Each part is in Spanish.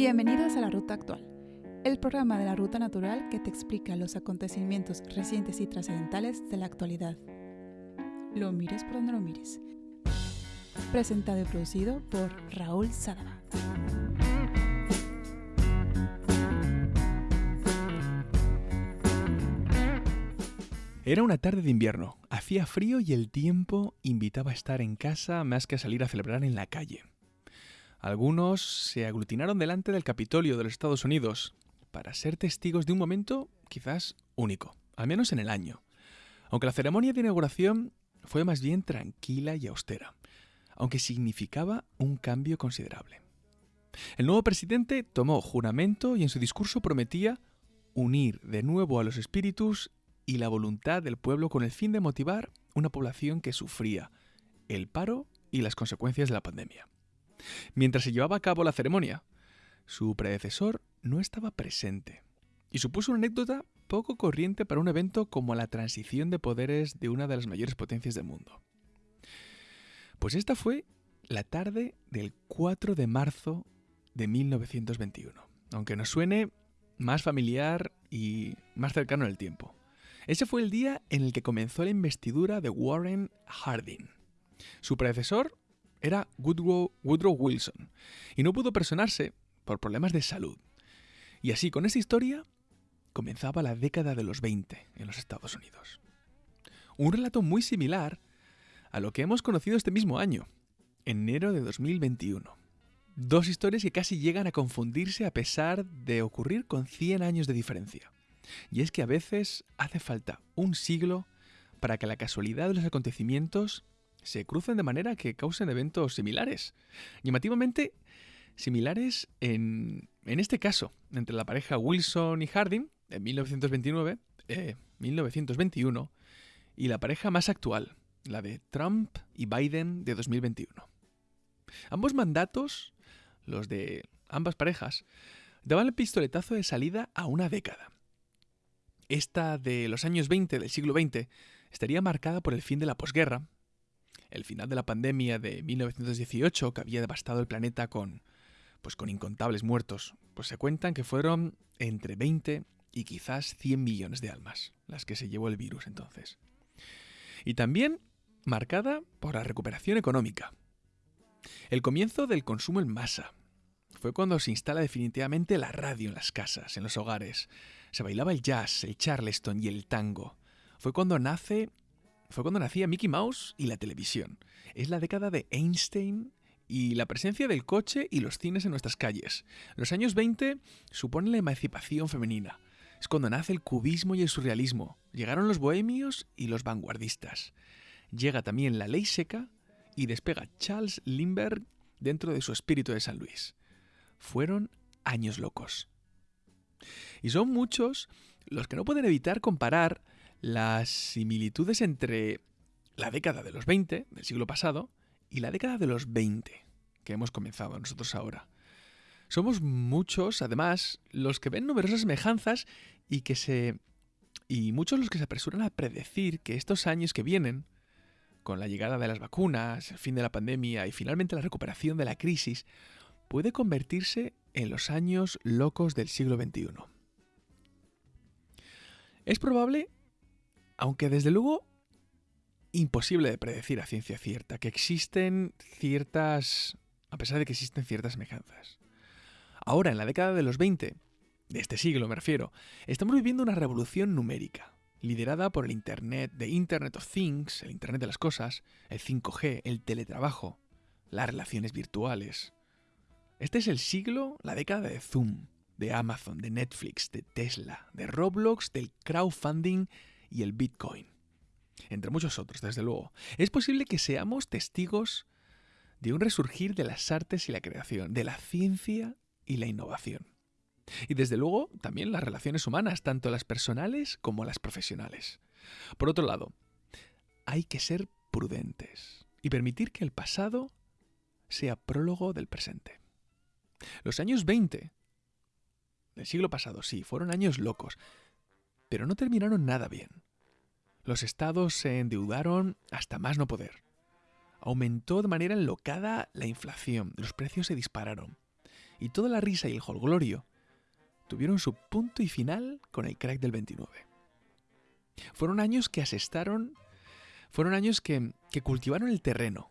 Bienvenidos a la Ruta Actual, el programa de la Ruta Natural que te explica los acontecimientos recientes y trascendentales de la actualidad. Lo mires por donde lo mires. Presentado y producido por Raúl Sadaba. Era una tarde de invierno, hacía frío y el tiempo invitaba a estar en casa más que a salir a celebrar en la calle. Algunos se aglutinaron delante del Capitolio de los Estados Unidos para ser testigos de un momento quizás único, al menos en el año. Aunque la ceremonia de inauguración fue más bien tranquila y austera, aunque significaba un cambio considerable. El nuevo presidente tomó juramento y en su discurso prometía unir de nuevo a los espíritus y la voluntad del pueblo con el fin de motivar una población que sufría el paro y las consecuencias de la pandemia. Mientras se llevaba a cabo la ceremonia, su predecesor no estaba presente y supuso una anécdota poco corriente para un evento como la transición de poderes de una de las mayores potencias del mundo. Pues esta fue la tarde del 4 de marzo de 1921, aunque nos suene más familiar y más cercano en el tiempo. Ese fue el día en el que comenzó la investidura de Warren Harding. Su predecesor era Woodrow, Wilson, y no pudo personarse por problemas de salud. Y así, con esta historia, comenzaba la década de los 20 en los Estados Unidos. Un relato muy similar a lo que hemos conocido este mismo año, enero de 2021. Dos historias que casi llegan a confundirse a pesar de ocurrir con 100 años de diferencia. Y es que a veces hace falta un siglo para que la casualidad de los acontecimientos se crucen de manera que causen eventos similares. Llamativamente similares en, en este caso, entre la pareja Wilson y Harding, en 1929, 1921, eh, y la pareja más actual, la de Trump y Biden de 2021. Ambos mandatos, los de ambas parejas, daban el pistoletazo de salida a una década. Esta de los años 20 del siglo XX estaría marcada por el fin de la posguerra, el final de la pandemia de 1918, que había devastado el planeta con, pues con incontables muertos, pues se cuentan que fueron entre 20 y quizás 100 millones de almas las que se llevó el virus entonces. Y también marcada por la recuperación económica. El comienzo del consumo en masa. Fue cuando se instala definitivamente la radio en las casas, en los hogares. Se bailaba el jazz, el charleston y el tango. Fue cuando nace fue cuando nacía Mickey Mouse y la televisión. Es la década de Einstein y la presencia del coche y los cines en nuestras calles. Los años 20 suponen la emancipación femenina. Es cuando nace el cubismo y el surrealismo. Llegaron los bohemios y los vanguardistas. Llega también la ley seca y despega Charles Lindbergh dentro de su espíritu de San Luis. Fueron años locos. Y son muchos los que no pueden evitar comparar las similitudes entre la década de los 20 del siglo pasado y la década de los 20 que hemos comenzado nosotros ahora. Somos muchos, además, los que ven numerosas semejanzas y que se y muchos los que se apresuran a predecir que estos años que vienen, con la llegada de las vacunas, el fin de la pandemia y finalmente la recuperación de la crisis, puede convertirse en los años locos del siglo XXI. Es probable aunque desde luego imposible de predecir a ciencia cierta, que existen ciertas, a pesar de que existen ciertas semejanzas. Ahora, en la década de los 20, de este siglo me refiero, estamos viviendo una revolución numérica, liderada por el Internet, de Internet of Things, el Internet de las Cosas, el 5G, el teletrabajo, las relaciones virtuales. Este es el siglo, la década de Zoom, de Amazon, de Netflix, de Tesla, de Roblox, del crowdfunding y el Bitcoin. Entre muchos otros, desde luego. Es posible que seamos testigos de un resurgir de las artes y la creación, de la ciencia y la innovación. Y desde luego también las relaciones humanas, tanto las personales como las profesionales. Por otro lado, hay que ser prudentes y permitir que el pasado sea prólogo del presente. Los años 20 del siglo pasado, sí, fueron años locos, pero no terminaron nada bien. Los estados se endeudaron hasta más no poder. Aumentó de manera enlocada la inflación, los precios se dispararon. y toda la risa y el jolgorio tuvieron su punto y final con el crack del 29. Fueron años que asestaron, fueron años que, cultivaron el terreno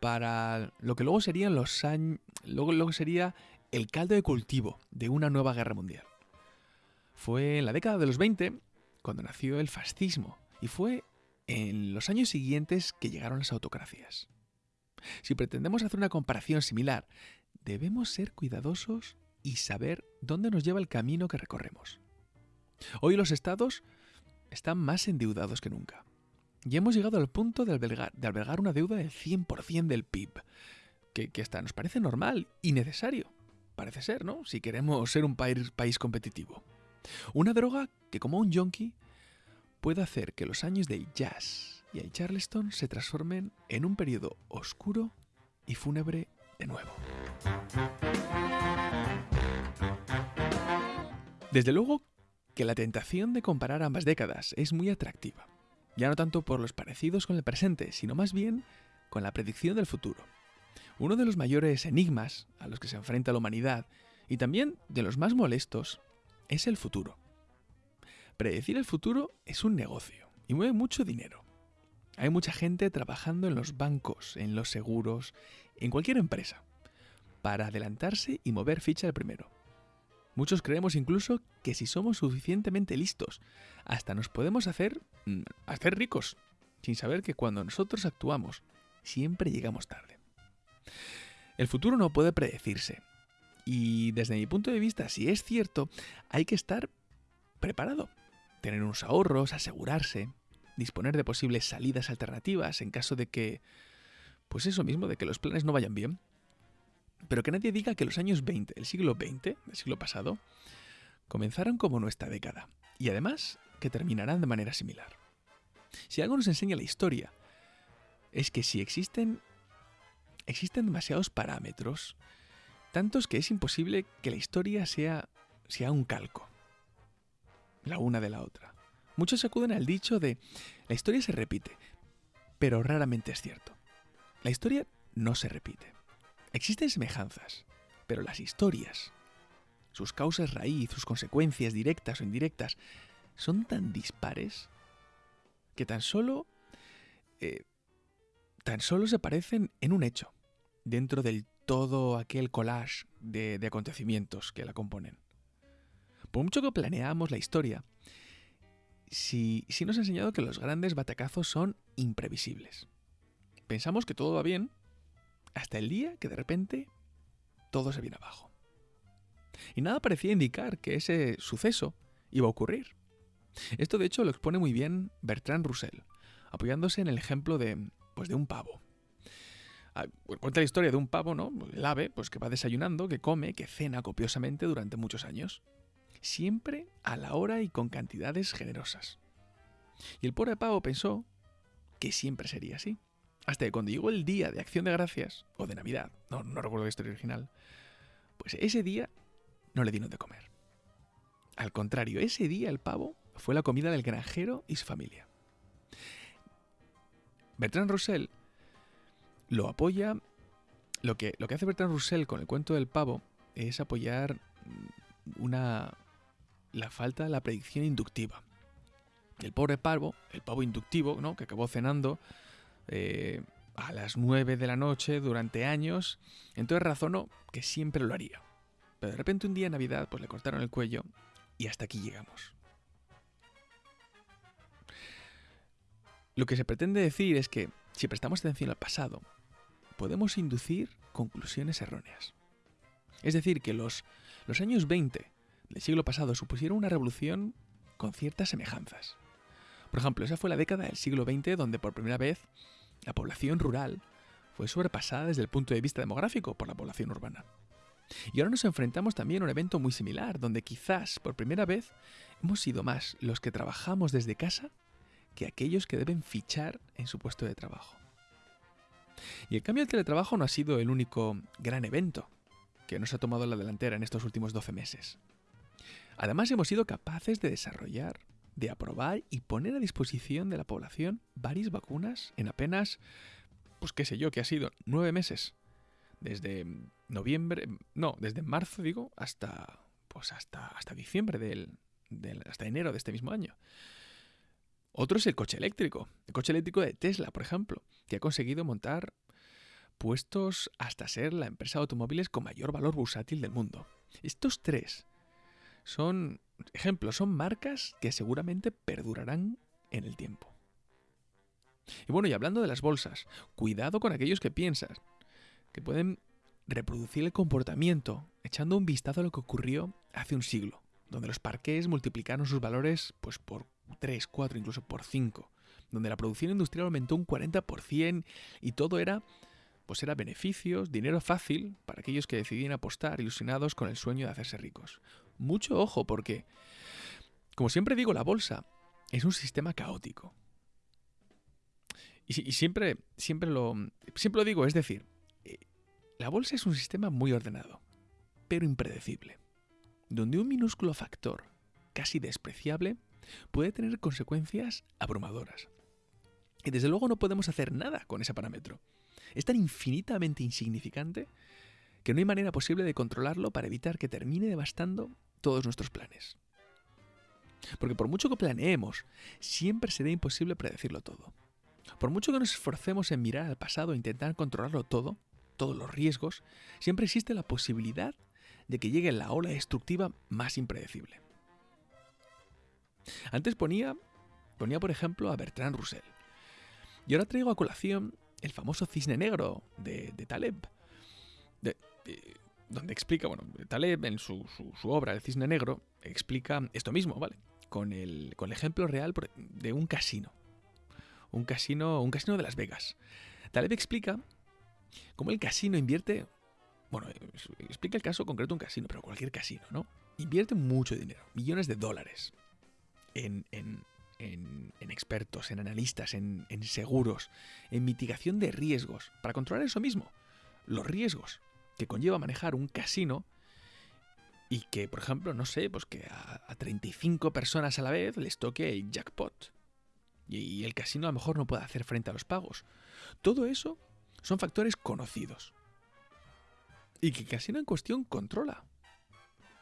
para lo que luego serían los años, luego, luego sería el caldo de cultivo de una nueva guerra mundial. Fue en la década de los 20 cuando nació el fascismo y fue en los años siguientes que llegaron las autocracias. Si pretendemos hacer una comparación similar, debemos ser cuidadosos y saber dónde nos lleva el camino que recorremos. Hoy los estados están más endeudados que nunca. Y hemos llegado al punto de albergar, una deuda del 100% del PIB, que, que hasta nos parece normal y necesario. Parece ser, ¿no? Si queremos ser un país, país competitivo. Una droga que como un yonki puede hacer que los años del jazz y el charleston se transformen en un periodo oscuro y fúnebre de nuevo. Desde luego que la tentación de comparar ambas décadas es muy atractiva, ya no tanto por los parecidos con el presente, sino más bien con la predicción del futuro. Uno de los mayores enigmas a los que se enfrenta la humanidad, y también de los más molestos, es el futuro. Predecir el futuro es un negocio y mueve mucho dinero. Hay mucha gente trabajando en los bancos, en los seguros, en cualquier empresa, para adelantarse y mover ficha al primero. Muchos creemos incluso que si somos suficientemente listos, hasta nos podemos hacer, mm, hacer ricos, sin saber que cuando nosotros actuamos, siempre llegamos tarde. El futuro no puede predecirse. Y desde mi punto de vista, si es cierto, hay que estar preparado. Tener unos ahorros, asegurarse, disponer de posibles salidas alternativas en caso de que, pues eso mismo, de que los planes no vayan bien. Pero que nadie diga que los años 20, el siglo XX, el siglo pasado, comenzaron como nuestra década, y además que terminarán de manera similar. Si algo nos enseña la historia, es que si existen existen demasiados parámetros, tantos que es imposible que la historia sea, sea un calco, la una de la otra. Muchos acuden al dicho de la historia se repite, pero raramente es cierto. La historia no se repite. Existen semejanzas, pero las historias, sus causas raíz, sus consecuencias directas o indirectas, son tan dispares que tan solo eh, tan solo se parecen en un hecho, dentro del todo aquel collage de, acontecimientos que la componen. Por mucho que planeamos la historia, sí, nos ha enseñado que los grandes batacazos son imprevisibles. Pensamos que todo va bien hasta el día que de repente todo se viene abajo. Y nada parecía indicar que ese suceso iba a ocurrir. Esto de hecho lo expone muy bien Bertrand Russell, apoyándose en el ejemplo de, pues de un pavo. Ah, cuenta la historia de un pavo, ¿no? El ave, pues que va desayunando, que come, que cena copiosamente durante muchos años. Siempre a la hora y con cantidades generosas. Y el pobre pavo pensó que siempre sería así. Hasta que cuando llegó el día de acción de gracias, o de Navidad, no, recuerdo la historia original, pues ese día no le dieron de comer. Al contrario, ese día el pavo fue la comida del granjero y su familia. Bertrand Russell lo apoya. Lo que, lo que hace Bertrand Russell con el cuento del pavo es apoyar una. la falta de la predicción inductiva. El pobre pavo, el pavo inductivo, ¿no? que acabó cenando eh, a las 9 de la noche durante años, entonces razonó que siempre lo haría. Pero de repente un día en Navidad pues le cortaron el cuello y hasta aquí llegamos. Lo que se pretende decir es que si prestamos atención al pasado, podemos inducir conclusiones erróneas. Es decir, que los, los años 20 del siglo pasado supusieron una revolución con ciertas semejanzas. Por ejemplo, esa fue la década del siglo XX donde por primera vez la población rural fue sobrepasada desde el punto de vista demográfico por la población urbana. Y ahora nos enfrentamos también a un evento muy similar, donde quizás por primera vez hemos sido más los que trabajamos desde casa que aquellos que deben fichar en su puesto de trabajo. Y el cambio del teletrabajo no ha sido el único gran evento que nos ha tomado la delantera en estos últimos 12 meses. Además hemos sido capaces de desarrollar, de aprobar y poner a disposición de la población varias vacunas en apenas, pues qué sé yo, que ha sido nueve meses. Desde noviembre, no, desde marzo digo, hasta pues hasta, hasta diciembre del, hasta enero de este mismo año. Otro es el coche eléctrico, el coche eléctrico de Tesla, por ejemplo, que ha conseguido montar puestos hasta ser la empresa de automóviles con mayor valor bursátil del mundo. Estos tres son ejemplos, son marcas que seguramente perdurarán en el tiempo. Y bueno, y hablando de las bolsas, cuidado con aquellos que piensan que pueden reproducir el comportamiento echando un vistazo a lo que ocurrió hace un siglo, donde los parques multiplicaron sus valores pues por 3, 4, incluso por 5, donde la producción industrial aumentó un 40% y todo era pues era beneficios, dinero fácil para aquellos que decidían apostar ilusionados con el sueño de hacerse ricos. Mucho ojo porque, como siempre digo, la bolsa es un sistema caótico. Y, siempre, siempre, lo, siempre lo digo, es decir, eh, la bolsa es un sistema muy ordenado, pero impredecible, donde un minúsculo factor, casi despreciable, puede tener consecuencias abrumadoras. Y desde luego no podemos hacer nada con ese parámetro. Es tan infinitamente insignificante que no hay manera posible de controlarlo para evitar que termine devastando todos nuestros planes. Porque por mucho que planeemos, siempre será imposible predecirlo todo. Por mucho que nos esforcemos en mirar al pasado e intentar controlarlo todo, todos los riesgos, siempre existe la posibilidad de que llegue la ola destructiva más impredecible. Antes ponía, ponía por ejemplo a Bertrand Russell. Y ahora traigo a colación el famoso cisne negro de, Taleb, donde explica, bueno, Taleb en su, obra El cisne negro explica esto mismo, ¿vale? Con el, con el ejemplo real de un casino. Un casino, un casino de Las Vegas. Taleb explica cómo el casino invierte, bueno, explica el caso concreto un casino, pero cualquier casino, ¿no? Invierte mucho dinero, millones de dólares, en, expertos, en analistas, en, seguros, en mitigación de riesgos, para controlar eso mismo, los riesgos que conlleva manejar un casino y que, por ejemplo, no sé, pues que a, 35 personas a la vez les toque el jackpot y, el casino a lo mejor no puede hacer frente a los pagos. Todo eso son factores conocidos y que casino en cuestión controla.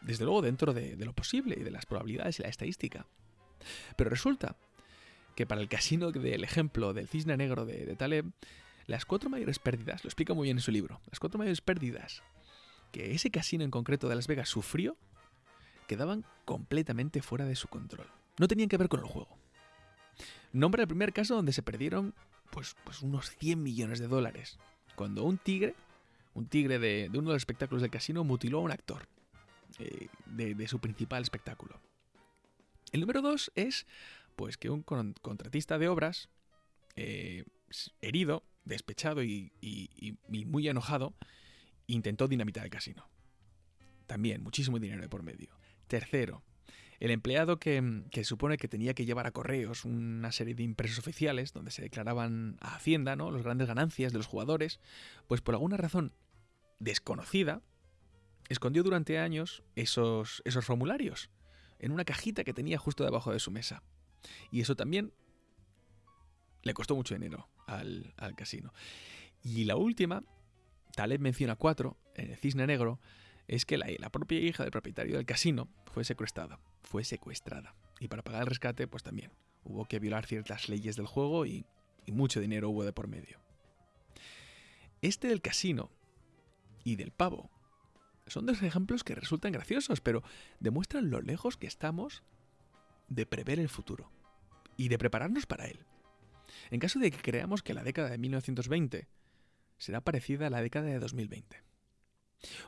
Desde luego dentro de lo posible y de las probabilidades y la estadística. Pero resulta que para el casino del ejemplo del cisne negro de, Taleb, las cuatro mayores pérdidas, lo explica muy bien en su libro, las cuatro mayores pérdidas que ese casino en concreto de Las Vegas sufrió, quedaban completamente fuera de su control. No tenían que ver con el juego. Nombra el primer caso donde se perdieron pues, pues unos 100 millones de dólares, cuando un tigre, un tigre de, uno de los espectáculos del casino, mutiló a un actor eh, de su principal espectáculo. El número dos es pues que un contratista de obras, eh, herido, despechado y, muy enojado, intentó dinamitar el casino. También, muchísimo dinero de por medio. Tercero, el empleado que, que, supone que tenía que llevar a correos una serie de impresos oficiales donde se declaraban a Hacienda ¿no? las grandes ganancias de los jugadores, pues por alguna razón desconocida, escondió durante años esos, esos formularios en una cajita que tenía justo debajo de su mesa. Y eso también le costó mucho dinero al, casino. Y la última, Taleb menciona cuatro, en el cisne negro, es que la, propia hija del propietario del casino fue secuestrada. Fue secuestrada. Y para pagar el rescate, pues también hubo que violar ciertas leyes del juego y, y mucho dinero hubo de por medio. Este del casino y del pavo son dos ejemplos que resultan graciosos, pero demuestran lo lejos que estamos de prever el futuro y de prepararnos para él. En caso de que creamos que la década de 1920 será parecida a la década de 2020.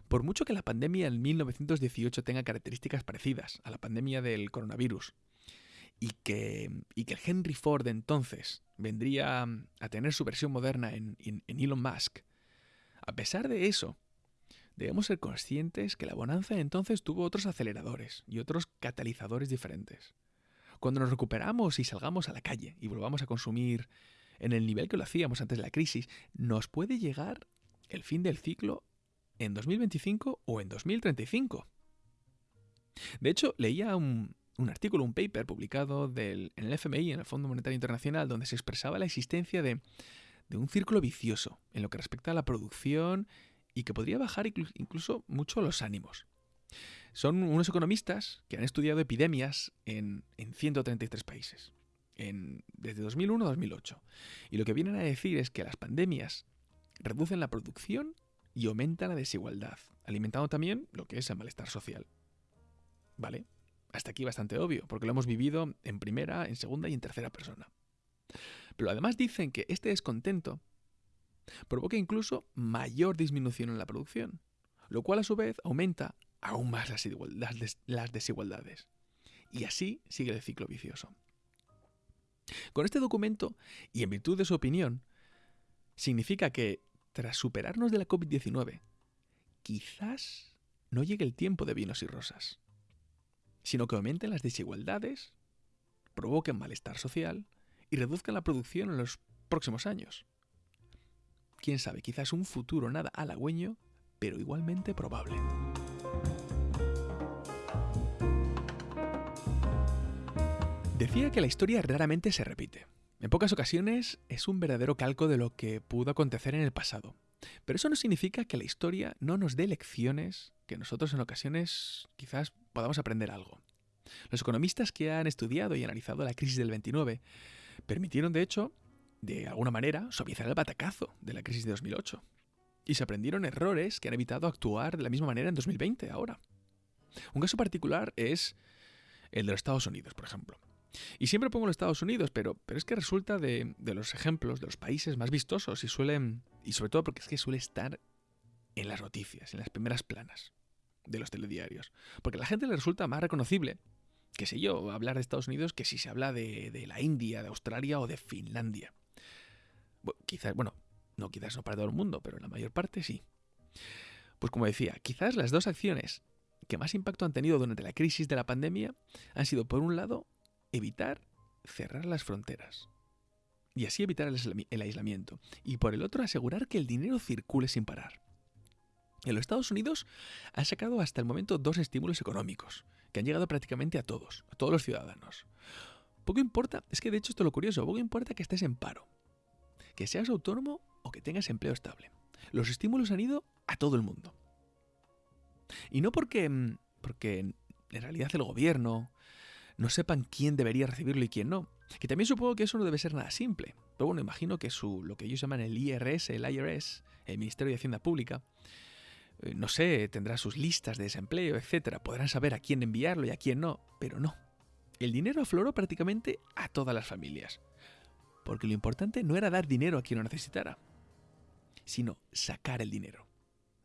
Por mucho que la pandemia en 1918 tenga características parecidas a la pandemia del coronavirus, y que, y que el Henry Ford entonces vendría a tener su versión moderna en Elon Musk, a pesar de eso, debemos ser conscientes que la bonanza entonces tuvo otros aceleradores y otros catalizadores diferentes. Cuando nos recuperamos y salgamos a la calle y volvamos a consumir en el nivel que lo hacíamos antes de la crisis, nos puede llegar el fin del ciclo en 2025 o en 2035. De hecho, leía un, artículo, un paper publicado en el FMI, en el Fondo Monetario Internacional, donde se expresaba la existencia de, de un círculo vicioso en lo que respecta a la producción y que podría bajar incluso mucho los ánimos. Son unos economistas que han estudiado epidemias en, 133 países, en, desde 2001 a 2008. Y lo que vienen a decir es que las pandemias reducen la producción y aumentan la desigualdad, alimentando también lo que es el malestar social. ¿Vale? Hasta aquí bastante obvio, porque lo hemos vivido en primera, en segunda y en tercera persona. Pero además dicen que este descontento provoca incluso mayor disminución en la producción, lo cual a su vez aumenta aún más las, desigualdades. Y así sigue el ciclo vicioso. Con este documento, y en virtud de su opinión, significa que tras superarnos de la COVID-19, quizás no llegue el tiempo de vinos y rosas, sino que aumenten las desigualdades, provoquen malestar social y reduzcan la producción en los próximos años. Quién sabe, quizás un futuro nada halagüeño, pero igualmente probable. Decía que la historia raramente se repite. En pocas ocasiones es un verdadero calco de lo que pudo acontecer en el pasado. Pero eso no significa que la historia no nos dé lecciones que nosotros en ocasiones quizás podamos aprender algo. Los economistas que han estudiado y analizado la crisis del 29 permitieron, de hecho, de alguna manera, suavizar el batacazo de la crisis de 2008. Y se aprendieron errores que han evitado actuar de la misma manera en 2020, ahora. Un caso particular es el de los Estados Unidos, por ejemplo. Y siempre pongo los Estados Unidos, pero, pero es que resulta de, de, los ejemplos, de los países más vistosos y suelen, y sobre todo porque es que suele estar en las noticias, en las primeras planas de los telediarios. Porque a la gente le resulta más reconocible, qué sé yo, hablar de Estados Unidos que si se habla de, de la India, de Australia o de Finlandia. Quizás, bueno, no quizás no para todo el mundo, pero en la mayor parte sí. Pues como decía, quizás las dos acciones que más impacto han tenido durante la crisis de la pandemia han sido, por un lado, evitar cerrar las fronteras y así evitar el aislamiento, y por el otro asegurar que el dinero circule sin parar. En los Estados Unidos han sacado hasta el momento dos estímulos económicos, que han llegado prácticamente a todos, a todos los ciudadanos. Poco importa, es que de hecho esto es lo curioso, poco importa que estés en paro, que seas autónomo o que tengas empleo estable. Los estímulos han ido a todo el mundo. Y no porque, mm, porque en realidad el gobierno no sepan quién debería recibirlo y quién no. Que también supongo que eso no debe ser nada simple. Pero bueno, imagino que su, lo que ellos llaman el IRS, el IRS, el Ministerio de Hacienda Pública, eh, no sé, tendrá sus listas de desempleo, etc. Podrán saber a quién enviarlo y a quién no, pero no. El dinero afloró prácticamente a todas las familias. Porque lo importante no era dar dinero a quien lo necesitara, sino sacar el dinero.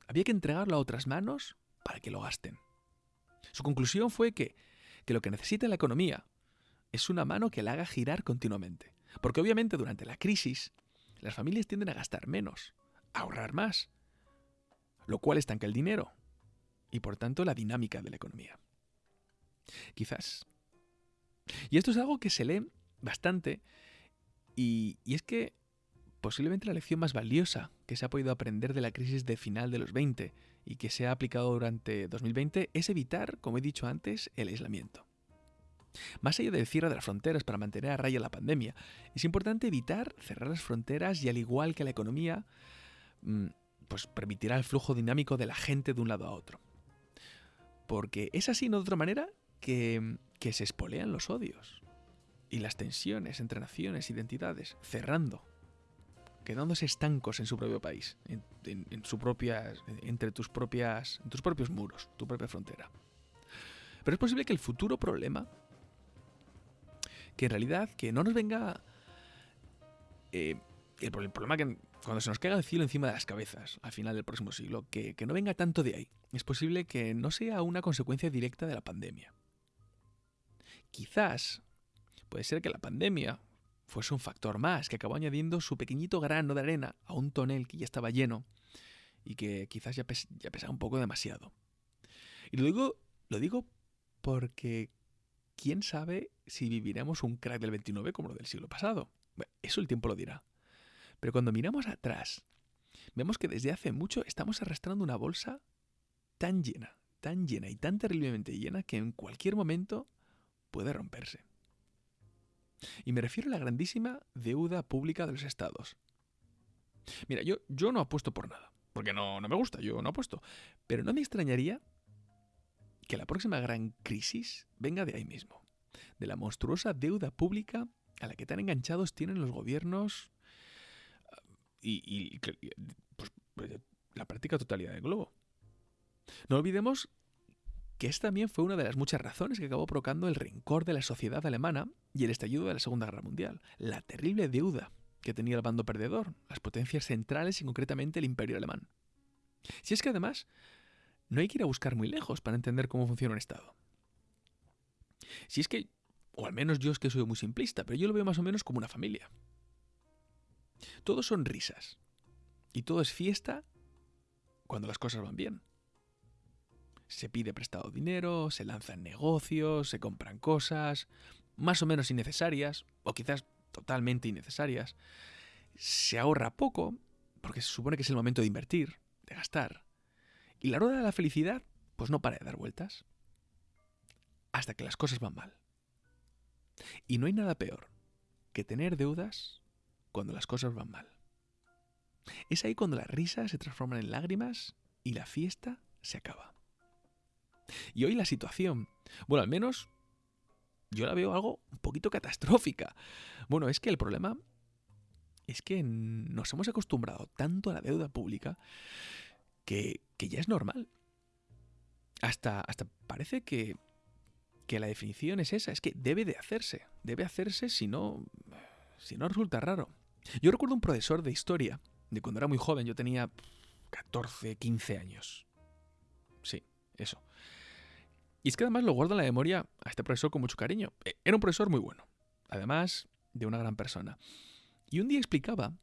Había que entregarlo a otras manos para que lo gasten. Su conclusión fue que, que lo que necesita la economía es una mano que la haga girar continuamente. Porque obviamente durante la crisis las familias tienden a gastar menos, a ahorrar más, lo cual estanca el dinero y por tanto la dinámica de la economía. Quizás. Y esto es algo que se lee bastante y, es que posiblemente la lección más valiosa que se ha podido aprender de la crisis de final de los 20 y que se ha aplicado durante 2020 es evitar, como he dicho antes, el aislamiento. Más allá del cierre de las fronteras para mantener a raya la pandemia, es importante evitar cerrar las fronteras y al igual que la economía, mm, pues permitirá el flujo dinámico de la gente de un lado a otro. Porque es así, no de otra manera, que, que se espolean los odios y las tensiones entre naciones, identidades, cerrando, quedándose estancos en su propio país, en, su propia, entre tus propias, tus propios muros, tu propia frontera. Pero es posible que el futuro problema, que en realidad que no nos venga eh, el, problema que cuando se nos caiga el cielo encima de las cabezas al final del próximo siglo, que, que no venga tanto de ahí. Es posible que no sea una consecuencia directa de la pandemia. Quizás Puede ser que la pandemia fuese un factor más que acabó añadiendo su pequeñito grano de arena a un tonel que ya estaba lleno y que quizás ya, pesaba un poco demasiado. Y lo digo, lo digo porque quién sabe si viviremos un crack del 29 como lo del siglo pasado. eso el tiempo lo dirá. Pero cuando miramos atrás, vemos que desde hace mucho estamos arrastrando una bolsa tan llena, tan llena y tan terriblemente llena que en cualquier momento puede romperse. Y me refiero a la grandísima deuda pública de los estados. Mira, yo, yo no apuesto por nada. porque no, no me gusta, yo no apuesto. Pero no me extrañaría que la próxima gran crisis venga de ahí mismo, de la monstruosa deuda pública a la que tan enganchados tienen los gobiernos y, pues, la práctica totalidad del globo. No olvidemos que esta también fue una de las muchas razones que acabó provocando el rencor de la sociedad alemana y el estallido de la Segunda Guerra Mundial, la terrible deuda que tenía el bando perdedor, las potencias centrales y concretamente el imperio alemán. Si es que además no hay que ir a buscar muy lejos para entender cómo funciona un Estado. Si es que, o al menos yo es que soy muy simplista, pero yo lo veo más o menos como una familia. Todos son risas. Y todo es fiesta cuando las cosas van bien. Se pide prestado dinero, se lanzan negocios, se compran cosas, más o menos innecesarias, o quizás totalmente innecesarias. Se ahorra poco, porque se supone que es el momento de invertir, de gastar. Y la rueda de la felicidad, pues no para de dar vueltas. Hasta que las cosas van mal. Y no hay nada peor que tener deudas cuando las cosas van mal. Es ahí cuando las risas se transforman en lágrimas y la fiesta se acaba. Y hoy la situación, bueno, al menos yo la veo algo un poquito catastrófica. Bueno, es que el problema es que nos hemos acostumbrado tanto a la deuda pública que, ya es normal. Hasta, hasta parece que, que la definición es esa, es que debe de hacerse, debe hacerse si no, si no resulta raro. Yo recuerdo un profesor de historia, de cuando era muy joven, yo tenía 14, 15 años. Sí, eso. Y es que además lo guardo en la memoria a este profesor con mucho cariño. E, era un profesor muy bueno, además de una gran persona. Y un día explicaba,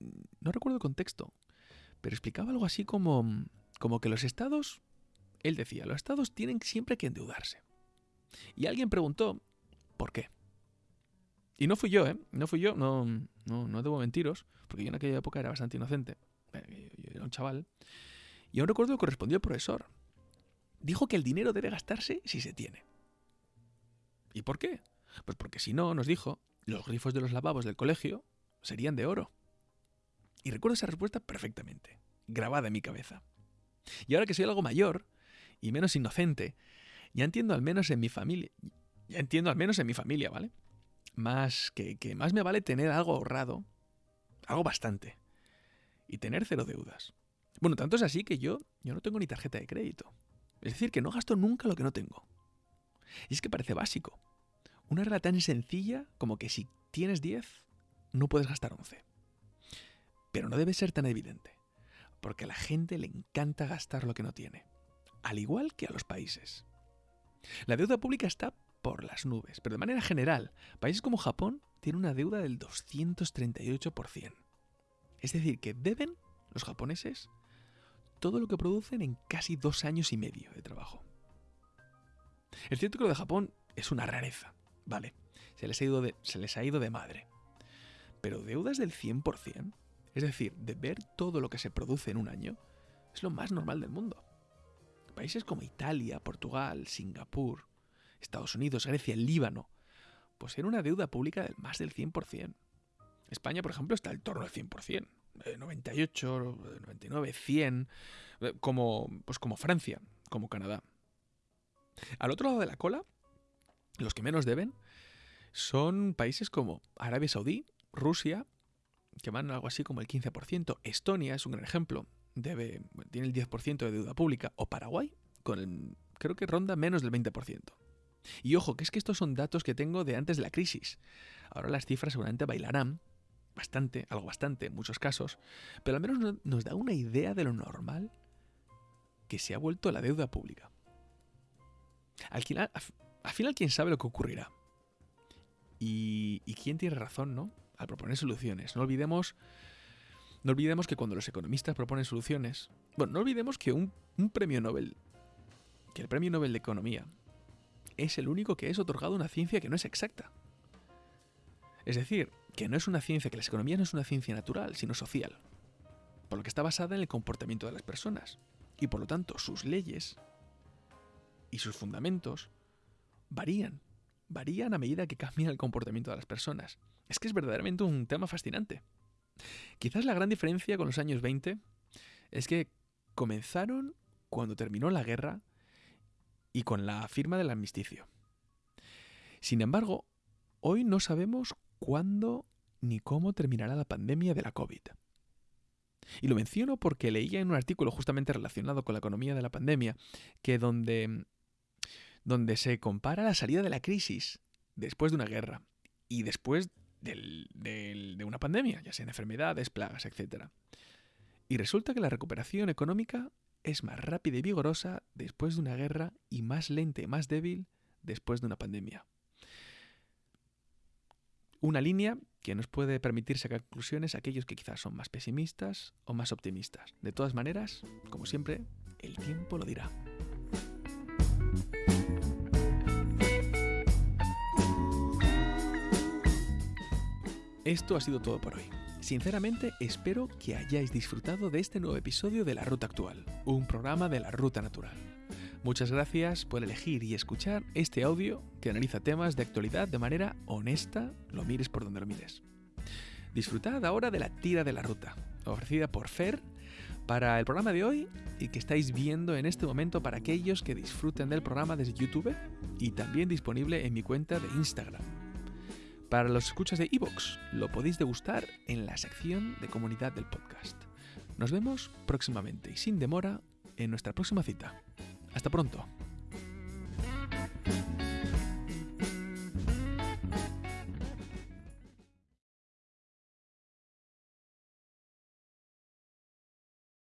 no recuerdo el contexto, pero explicaba algo así como, como que los estados, él decía, los estados tienen siempre que endeudarse. Y alguien preguntó, ¿por qué? Y no fui yo, ¿eh? No fui yo, no, no, no debo mentiros, porque yo en aquella época era bastante inocente. Eh, yo era un chaval. Y aún recuerdo que respondió el profesor. Dijo que el dinero debe gastarse si se tiene. ¿Y por qué? Pues porque si no, nos dijo, los grifos de los lavabos del colegio serían de oro. Y recuerdo esa respuesta perfectamente, grabada en mi cabeza. Y ahora que soy algo mayor y menos inocente, ya entiendo al menos en mi familia, ya entiendo al menos en mi familia, ¿vale? Más que, que más me vale tener algo ahorrado, algo bastante, y tener cero deudas. Bueno, tanto es así que yo, yo no tengo ni tarjeta de crédito. Es decir, que no gasto nunca lo que no tengo. Y es que parece básico. Una regla tan sencilla como que si tienes 10, no puedes gastar 11. Pero no debe ser tan evidente, porque a la gente le encanta gastar lo que no tiene, al igual que a los países. La deuda pública está por las nubes, pero de manera general, países como Japón tienen una deuda del 238%. Es decir, que deben los japoneses todo lo que producen en casi dos años y medio de trabajo. Es cierto que lo de Japón es una rareza, ¿vale? Se les ha ido de, se les ha ido de madre. Pero deudas del 100%, es decir, de ver todo lo que se produce en un año, es lo más normal del mundo. Países como Italia, Portugal, Singapur, Estados Unidos, Grecia, Líbano, poseen una deuda pública del más del 100%. España, por ejemplo, está al torno del 100%, 98, 99, 100, como, pues como Francia, como Canadá. Al otro lado de la cola, los que menos deben son países como Arabia Saudí, Rusia, que van algo así como el 15%. Estonia es un gran ejemplo, debe, tiene el 10% de deuda pública. O Paraguay, con el, creo que ronda menos del 20%. Y ojo, que es que estos son datos que tengo de antes de la crisis. Ahora las cifras seguramente bailarán bastante, algo bastante en muchos casos, pero al menos nos da una idea de lo normal que se ha vuelto la deuda pública. Al final, al final, ¿quién sabe lo que ocurrirá? Y, y quién tiene razón, ¿no? al proponer soluciones. No olvidemos, no olvidemos que cuando los economistas proponen soluciones, bueno, no olvidemos que un, un premio Nobel, que el premio Nobel de Economía, es el único que es otorgado a una ciencia que no es exacta. Es decir, que no es una ciencia, que la economía no es una ciencia natural, sino social, por lo que está basada en el comportamiento de las personas, y por lo tanto sus leyes y sus fundamentos varían, varían a medida que cambia el comportamiento de las personas. Es que es verdaderamente un tema fascinante. Quizás la gran diferencia con los años 20 es que comenzaron cuando terminó la guerra y con la firma del armisticio. Sin embargo, hoy no sabemos cuándo ni cómo terminará la pandemia de la COVID. Y lo menciono porque leía en un artículo justamente relacionado con la economía de la pandemia, que donde, donde se compara la salida de la crisis después de una guerra y después de una pandemia, ya sean enfermedades, plagas, etc. Y resulta que la recuperación económica es más rápida y vigorosa después de una guerra y más lenta y más débil después de una pandemia. Una línea que nos puede permitir sacar conclusiones a aquellos que quizás son más pesimistas o más optimistas. De todas maneras, como siempre, el tiempo lo dirá. Esto ha sido todo por hoy. Sinceramente espero que hayáis disfrutado de este nuevo episodio de La Ruta Actual, un programa de la Ruta Natural. Muchas gracias por elegir y escuchar este audio que analiza temas de actualidad de manera honesta, lo mires por donde lo mires. Disfrutad ahora de la tira de la ruta, ofrecida por Fer para el programa de hoy y que estáis viendo en este momento para aquellos que disfruten del programa desde YouTube y también disponible en mi cuenta de Instagram. Para los escuchas de Evox, lo podéis degustar en la sección de comunidad del podcast. Nos vemos próximamente y sin demora en nuestra próxima cita. Hasta pronto.